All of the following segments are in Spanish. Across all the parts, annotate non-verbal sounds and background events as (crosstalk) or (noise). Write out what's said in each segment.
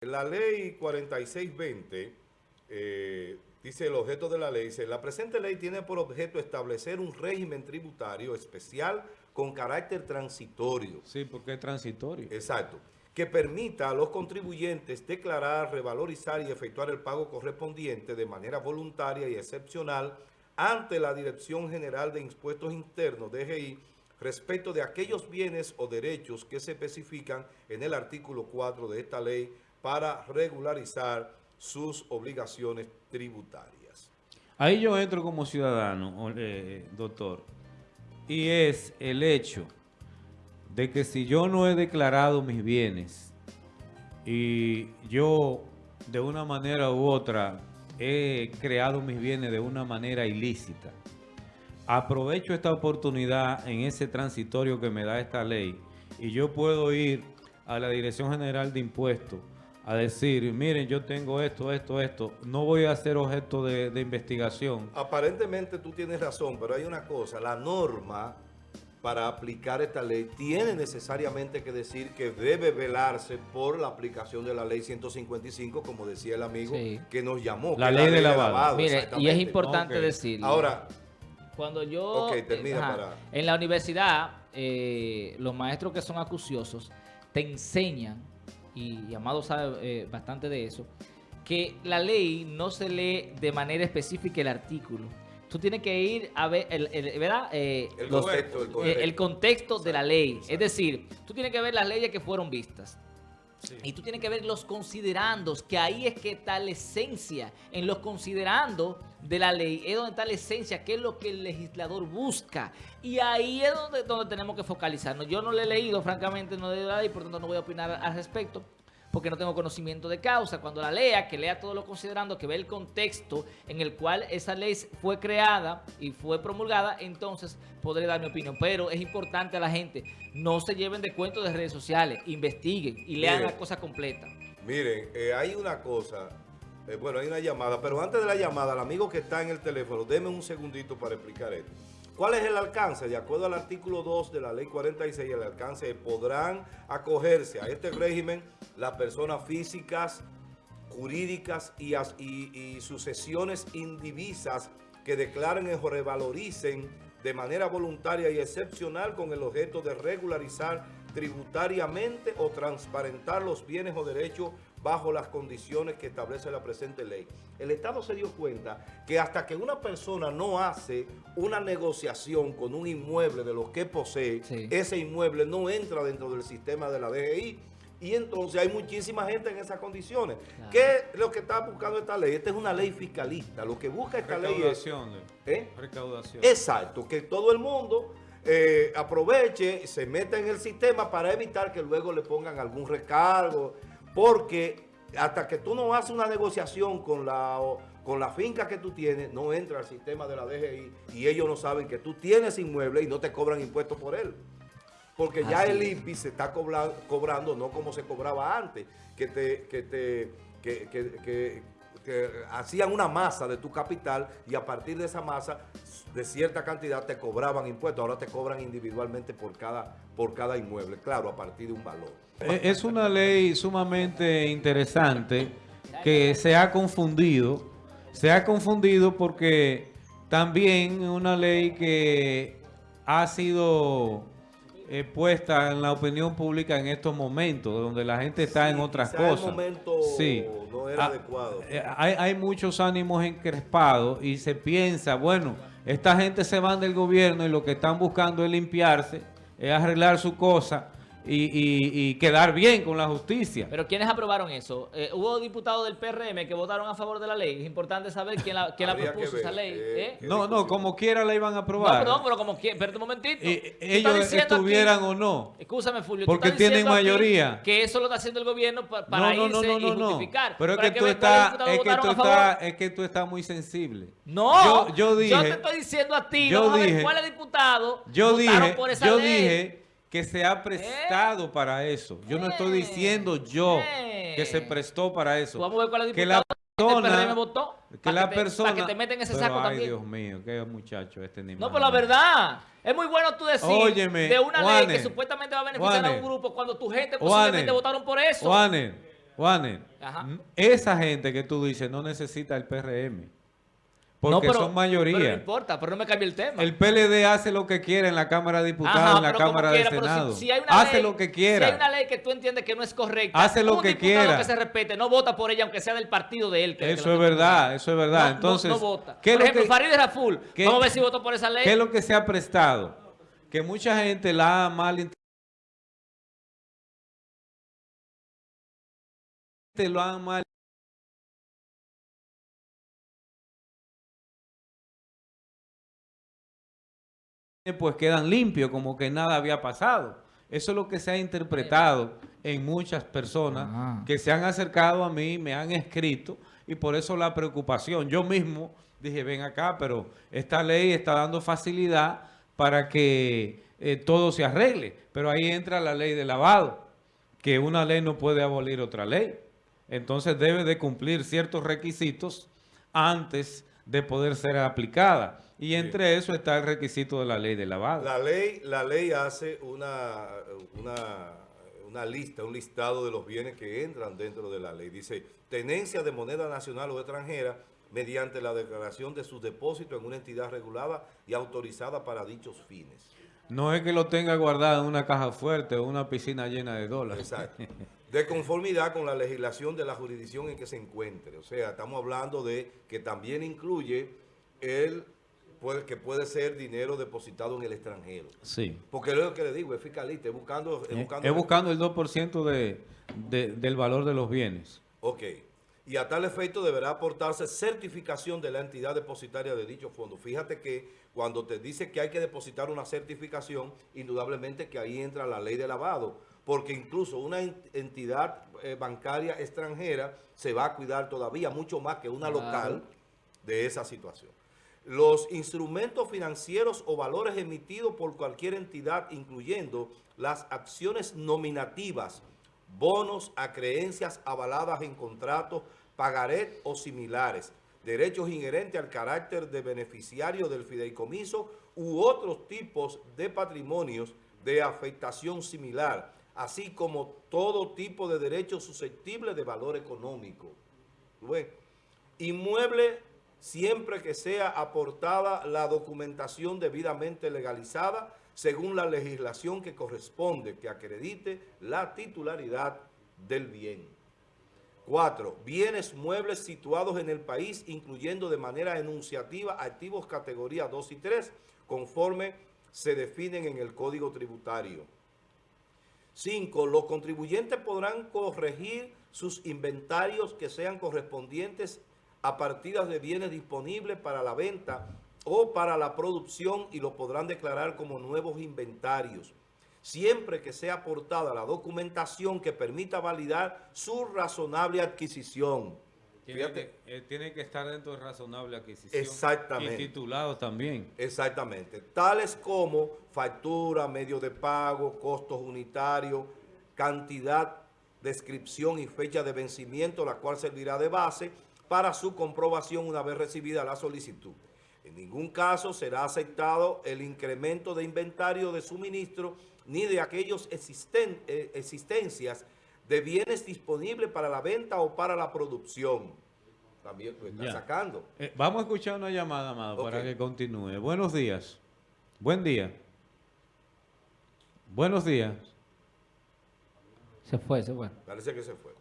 La ley 4620 eh, dice el objeto de la ley, dice, la presente ley tiene por objeto establecer un régimen tributario especial con carácter transitorio. Sí, porque es transitorio. Exacto. Que permita a los contribuyentes declarar, revalorizar y efectuar el pago correspondiente de manera voluntaria y excepcional ante la Dirección General de Impuestos Internos, DGI, respecto de aquellos bienes o derechos que se especifican en el artículo 4 de esta ley para regularizar sus obligaciones tributarias. Ahí yo entro como ciudadano, eh, doctor, y es el hecho de que si yo no he declarado mis bienes y yo de una manera u otra he creado mis bienes de una manera ilícita, aprovecho esta oportunidad en ese transitorio que me da esta ley y yo puedo ir a la Dirección General de Impuestos a decir, miren, yo tengo esto, esto, esto, no voy a ser objeto de, investigación. Aparentemente tú tienes razón, pero hay una cosa, la norma para aplicar esta ley tiene necesariamente que decir que debe velarse por la aplicación de la ley 155, como decía el amigo que nos llamó. La ley de lavado. Mire, y es importante decir. Ahora, cuando yo... En la universidad, eh, los maestros que son acuciosos te enseñan y, Amado sabe eh, bastante de eso, que la ley no se lee de manera específica el artículo. Tú tienes que ir a ver, el, ¿verdad? Eh, el, contexto, de la ley. Es decir, tú tienes que ver las leyes que fueron vistas. Y tú tienes que ver los considerandos, que ahí es que está la esencia. En los considerandos de la ley es donde está la esencia, que es lo que el legislador busca. Y ahí es donde, donde tenemos que focalizarnos. Yo no le he leído, francamente, no de la ley, por tanto no voy a opinar al respecto porque no tengo conocimiento de causa. Cuando la lea, que lea todo lo considerando, que vea el contexto en el cual esa ley fue creada y fue promulgada, entonces podré dar mi opinión. Pero es importante a la gente, no se lleven de cuentos de redes sociales, investiguen y lean la cosa completa. Miren, eh, hay una cosa, eh, bueno, hay una llamada, pero antes de la llamada, el amigo que está en el teléfono, deme un segundito para explicar esto. ¿Cuál es el alcance? De acuerdo al artículo 2 de la ley 46, el alcance podrán acogerse a este régimen las personas físicas, jurídicas y, y, sucesiones indivisas que declaren o revaloricen de manera voluntaria y excepcional con el objeto de regularizar tributariamente o transparentar los bienes o derechos bajo las condiciones que establece la presente ley. El Estado se dio cuenta que hasta que una persona no hace una negociación con un inmueble de los que posee, ese inmueble no entra dentro del sistema de la DGI y entonces hay muchísima gente en esas condiciones. ¿Qué es lo que está buscando esta ley? Esta es una ley fiscalista. Lo que busca esta ley es... ¿eh? Recaudación. Exacto, que todo el mundo eh, aproveche, se meta en el sistema para evitar que luego le pongan algún recargo, porque hasta que tú no haces una negociación con la, con la finca que tú tienes, no entra al sistema de la DGI y ellos no saben que tú tienes inmueble y no te cobran impuestos por él. Porque ya el INPI se está cobrando, no como se cobraba antes, que te, que te que, hacían una masa de tu capital y a partir de esa masa de cierta cantidad te cobraban impuestos. Ahora te cobran individualmente por cada, por cada inmueble, claro, a partir de un valor. Eh, es una ley sumamente interesante que se ha confundido. Se ha confundido porque también es una ley que ha sido eh, puesta en la opinión pública en estos momentos, donde la gente está en otras cosas. El momento sí. no era ah, adecuado. Eh, hay, hay muchos ánimos encrespados y se piensa, bueno, esta gente se van del gobierno y lo que están buscando es limpiarse, es arreglar su cosa y, quedar bien con la justicia. Pero ¿quiénes aprobaron eso? Eh, hubo diputados del PRM que votaron a favor de la ley. Es importante saber quién la, quién la propuso esa ley. Eh, ¿eh? No, no, como quiera la iban a aprobar. No, perdón, pero como quiera. Espérate un momentito. ellos estuvieran o no. Escúchame, Fulvio. Porque tienen mayoría. Que eso lo está haciendo el gobierno para no, no, irse y justificar. Pero es que, tú estás, es, que tú estás, es que tú estás muy sensible. No, yo, yo, dije, yo te estoy diciendo a ti, yo vamos dije, a ver cuáles diputados yo dije, por esa yo dije que se ha prestado para eso. Yo no estoy diciendo yo que se prestó para eso. Vamos a ver cuál es que la persona, votó, que la persona, para que te meten ese saco ay, Dios mío, qué muchacho este niño. No, pero la verdad, es muy bueno tú decir de una ley que supuestamente va a beneficiar a un grupo cuando tu gente posiblemente votaron por eso. Juanes, Juanes, Ajá. n- esa gente que tú dices no necesita el PRM. Porque No, pero- son Pero no mayoría. importa, pero no me cambie el tema. El PLD hace lo que quiere en la Cámara de Diputados, Ajá, en la Cámara quiera, de si- Senado. si hay una hace ley- lo que Si quiera. hay una ley que tú entiendes que no es correcta, Hace lo un que quiera. que se respete, no vota por ella, aunque sea del partido de él. que- Eso es verdad, eso es verdad. No, Entonces, no, vota. ¿qué Por lo ejemplo, que- Farideh Raful, qué- vamos a ver si votó por esa ley. ¿Qué es lo que se ha prestado? Que mucha gente la ha mal lo han mal pues quedan limpios como que nada había pasado. Eso es lo que se ha interpretado en muchas personas Ah. que se han acercado a mí, me han escrito y por eso la preocupación. Yo mismo dije, ven acá, pero esta ley está dando facilidad para que eh, todo se arregle. Pero ahí entra la ley de lavado, que una ley no puede abolir otra ley. Entonces debe de cumplir ciertos requisitos antes de poder ser aplicada. Y entre eso está el requisito de la ley de lavado. La ley, la ley hace una, una, una lista, un listado de los bienes que entran dentro de la ley. Dice, tenencia de moneda nacional o extranjera mediante la declaración de sus depósitos en una entidad regulada y autorizada para dichos fines. No es que lo tenga guardado en una caja fuerte o una piscina llena de dólares. Exacto. De conformidad con la legislación de la jurisdicción en que se encuentre. O sea, estamos hablando de que también incluye el puede- que puede ser dinero depositado en el extranjero. Sí. Porque es lo que le digo, es fiscalista, es buscando... Es Eh, buscando, Es buscando el 2% de, de- del valor de los bienes. Ok. Y a tal efecto deberá aportarse certificación de la entidad depositaria de dicho fondo. Fíjate que cuando te dice que hay que depositar una certificación, indudablemente que ahí entra la ley de lavado, porque incluso una en- entidad eh, bancaria extranjera se va a cuidar todavía mucho más que una local de esa situación. Los instrumentos financieros o valores emitidos por cualquier entidad, incluyendo las acciones nominativas, bonos a creencias avaladas en contratos, pagaré o similares, derechos inherentes al carácter de beneficiario del fideicomiso u otros tipos de patrimonios de afectación similar, así como todo tipo de derechos susceptibles de valor económico. Inmueble siempre que sea aportada la documentación debidamente legalizada según la legislación que corresponde, que acredite la titularidad del bien. 4. Bienes muebles situados en el país, incluyendo de manera enunciativa activos categoría 2 y 3, conforme se definen en el Código Tributario. 5. Los contribuyentes podrán corregir sus inventarios que sean correspondientes a partidas de bienes disponibles para la venta o para la producción y lo podrán declarar como nuevos inventarios, siempre que sea aportada la documentación que permita validar su razonable adquisición. Tiene Fíjate. que, eh, tiene que estar dentro de razonable adquisición. Exactamente. Y titulado también. Exactamente. Tales como factura, medio de pago, costos unitarios, cantidad, descripción y fecha de vencimiento, la cual servirá de base para su comprobación una vez recibida la solicitud. En ningún caso será aceptado el incremento de inventario de suministro ni de aquellos existen- eh, existencias de bienes disponibles para la venta o para la producción. También lo está Ya. sacando. Eh, vamos a escuchar una llamada, Amado, para que continúe. Buenos días. Buen día. Buenos días. Se fue, se fue. Parece que se fue.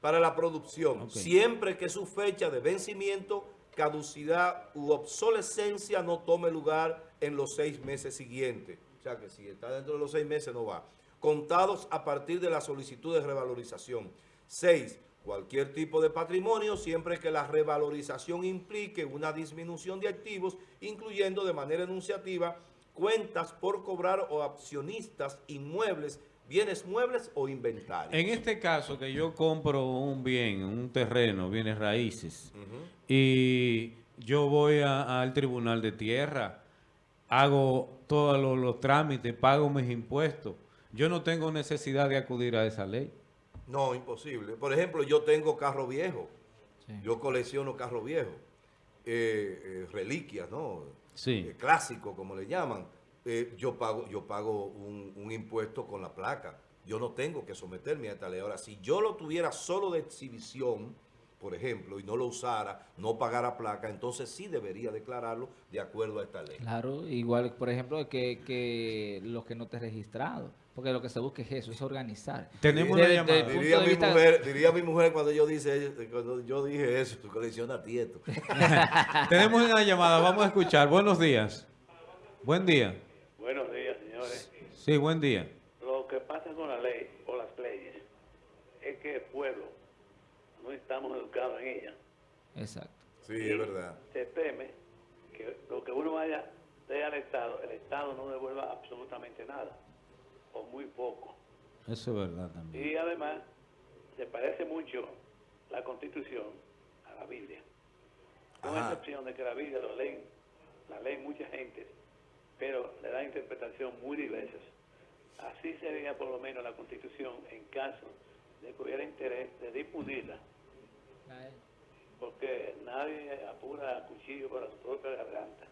Para la producción, siempre que su fecha de vencimiento, caducidad u obsolescencia no tome lugar en los seis meses siguientes. O sea que si está dentro de los seis meses no va. Contados a partir de la solicitud de revalorización. Seis, cualquier tipo de patrimonio, siempre que la revalorización implique una disminución de activos, incluyendo de manera enunciativa cuentas por cobrar o accionistas, inmuebles, bienes muebles o inventarios. En este caso que yo compro un bien, un terreno, bienes raíces, y yo voy al tribunal de tierra, hago todos los, los trámites, pago mis impuestos, yo no tengo necesidad de acudir a esa ley. No, imposible. Por ejemplo, yo tengo carro viejo. Sí. Yo colecciono carro viejo. Eh, eh, reliquias, ¿no? Sí. Eh, clásico, como le llaman. Yo pago, yo pago un, un impuesto con la placa. yo no tengo que someterme a esta ley. Ahora, si yo lo tuviera solo de exhibición, por ejemplo, y no lo usara, no pagara placa, entonces sí debería declararlo de acuerdo a esta ley. Claro, igual, por ejemplo, que, que los que no te registrado. Porque lo que se busca es eso, es organizar. Tenemos una llamada. Diría mi, vista- mujer, diría mi mujer cuando yo, dice, cuando yo dije eso, tu colecciona tieto. (laughs) Tenemos una llamada, vamos a escuchar. Buenos días. Buen día. Buenos días, señores. Sí, buen día. Lo que pasa con la ley o las leyes es que el pueblo no estamos educados en ella. Exacto. Sí, es verdad. Se teme que lo que uno vaya de al Estado, el Estado no devuelva absolutamente nada o muy poco. Eso es verdad también. Y además se parece mucho la Constitución a la Biblia. Con Ajá. excepción de que la Biblia lo leen, la leen mucha gente, pero le da interpretación muy diversas. Así sería por lo menos la Constitución en caso de que hubiera interés de difundirla, porque nadie apura cuchillo para su propia garganta.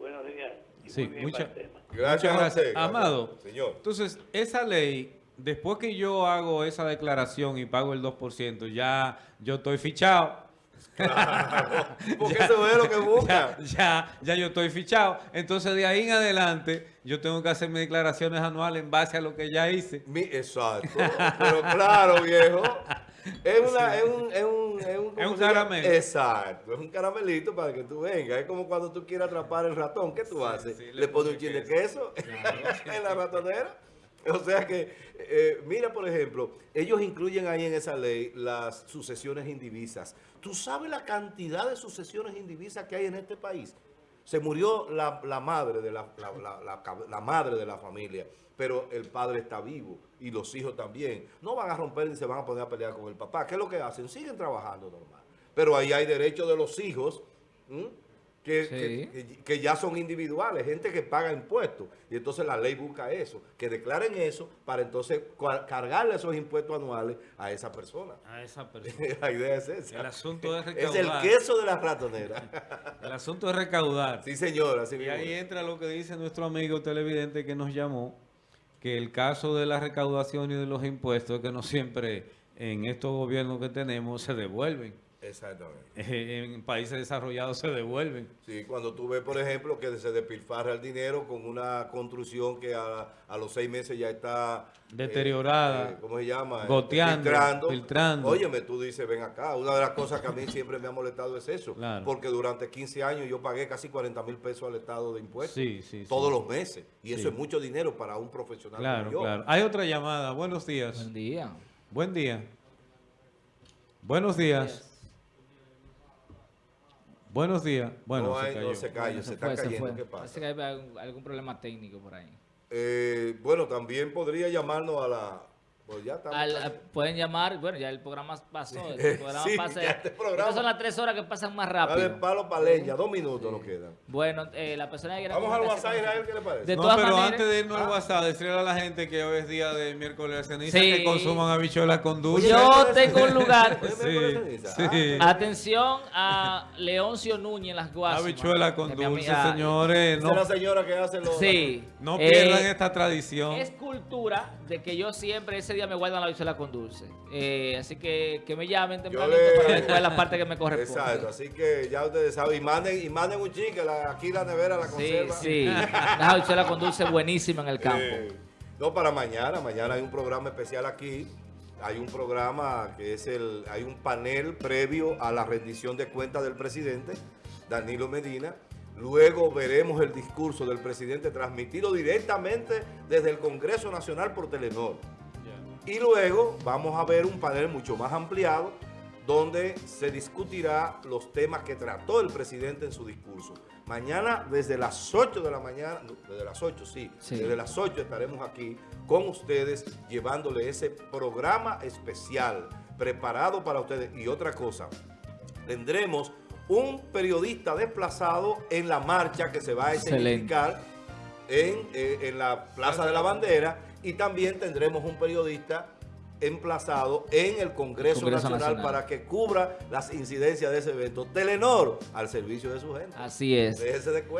Buenos días. y Sí, mucha-. Gracias, Muchas gracias. Amado. Señor. Entonces, esa ley, después que yo hago esa declaración y pago el 2%, ya yo estoy fichado. (laughs) Porque eso es lo que busca. Ya, ya, ya yo estoy fichado. Entonces, de ahí en adelante, yo tengo que hacer mis declaraciones anuales en base a lo que ya hice. Mi- exacto. Pero claro, viejo. Es, una, es un, es un, es un, ¿cómo Es un caramelo. Exacto. Es un caramelito para que tú vengas. Es como cuando tú quieres atrapar el ratón. ¿Qué tú haces? sí, le, le pones pone un chin de queso (laughs) en la ratonera. O sea que, eh, mira, por ejemplo, ellos incluyen ahí en esa ley las sucesiones indivisas. ¿Tú sabes la cantidad de sucesiones indivisas que hay en este país? Se murió la, la madre de la, la- la madre de la familia, pero el padre está vivo y los hijos también. No van a romper ni se van a poner a pelear con el papá. ¿Qué es lo que hacen? Siguen trabajando normal. Pero ahí hay derechos de los hijos que, Sí. que- que- que ya son individuales, gente que paga impuestos. Y entonces la ley busca eso, que declaren eso para entonces cargarle esos impuestos anuales a esa persona. A esa (laughs) persona. la idea es esa. El asunto es (laughs) es el recaudar. queso de la ratonera. (laughs) El asunto es recaudar. sí, señor. Así Y ahí entra lo que dice nuestro amigo televidente que nos llamó, que el caso de la recaudación y de los impuestos es que no siempre en estos gobiernos que tenemos se devuelven. Exactamente. Eh, (laughs) En países desarrollados se devuelven. Sí, cuando tú ves, por ejemplo, que se despilfarra el dinero con una construcción que a, a los seis meses ya está... eh, Deteriorada. eh, ¿Cómo se llama? Goteando, Filtrando. filtrando. Óyeme, tú dices, ven acá. Una de las cosas que a mí siempre me ha molestado es eso. Claro. Porque durante 15 años yo pagué casi 40 mil pesos al Estado de impuestos. Sí, sí, sí. Todos los meses. Y eso es mucho dinero para un profesional Claro, como yo. claro. Hay otra llamada. Buenos días. Buen día. Buen día. Buenos días. Buenos días. Bueno, no, se hay- no cayó. se cayó, Bueno, se, está fue, se cayendo. fue. ¿Qué Parece pasa? que hay algún, algún problema técnico por ahí. Eh, bueno, también podría llamarnos a la... Pues ya estamos Al- casi- a- pueden llamar, bueno, ya el programa pasó. El programa Sí, pasa- ya este programa- son las tres horas que pasan más Dale rápido. palo para leña, dos minutos nos quedan. Bueno, eh, la persona que Vamos al WhatsApp, Israel. ¿qué le parece? De no, todas pero maneras- antes de irnos Ah. al WhatsApp, decirle a la gente que hoy es día de miércoles de ceniza Sí. que consuman habichuelas con dulce. Yo tengo un lugar. Sí, miércoles de ceniza. sí. Ah, Atención a Leoncio Núñez en las Guasimas. Habichuela con dulce, señores. No, es la señora que hace los... Sí. no Eh, pierdan esta tradición. Es cultura de que yo siempre ese día me guardan la habichuela con dulce. Eh, así que que me llamen tempranito le- para ver cuál es la parte que me corresponde. Exacto, así que ya ustedes saben. Y manden, y manden un chique, la, aquí la nevera la Sí, conserva. sí. La habichuela con dulce buenísima en el campo. Eh, no, para mañana. Mañana hay un programa especial aquí. Hay un programa que es el... Hay un panel previo a la rendición de cuentas del presidente, Danilo Medina. Luego veremos el discurso del presidente transmitido directamente desde el Congreso Nacional por Telenor. Y luego vamos a ver un panel mucho más ampliado donde se discutirá los temas que trató el presidente en su discurso. Mañana desde las 8 de la mañana, no, desde las 8 sí, Sí. desde las 8 estaremos aquí con ustedes llevándole ese programa especial preparado para ustedes. Y otra cosa, tendremos un periodista desplazado en la marcha que se va a escenificar en, eh, en la Plaza de la Bandera y también tendremos un periodista emplazado en el Congreso, Congreso Nacional, Nacional. para que cubra las incidencias de ese evento. Telenor al servicio de su gente. Así es. Déjese de cuenta.